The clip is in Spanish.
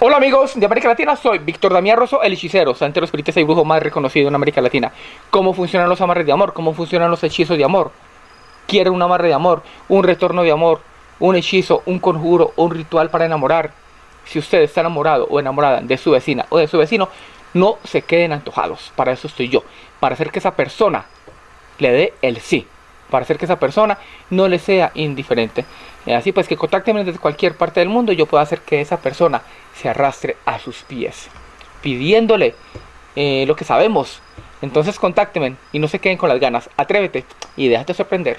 Hola amigos de América Latina, soy Víctor Damián Rosso, el hechicero, santero espiritista y brujo más reconocido en América Latina. ¿Cómo funcionan los amarres de amor? ¿Cómo funcionan los hechizos de amor? ¿Quieren un amarre de amor? ¿Un retorno de amor? ¿Un hechizo? ¿Un conjuro? ¿Un ritual para enamorar? Si usted está enamorado o enamorada de su vecina o de su vecino, no se queden antojados. Para eso estoy yo. Para hacer que esa persona le dé el sí. Para hacer que esa persona no le sea indiferente. Eh, así pues que contáctenme desde cualquier parte del mundo y yo puedo hacer que esa persona se arrastre a sus pies, pidiéndole eh, lo que sabemos. Entonces contáctenme y no se queden con las ganas. Atrévete y déjate sorprender.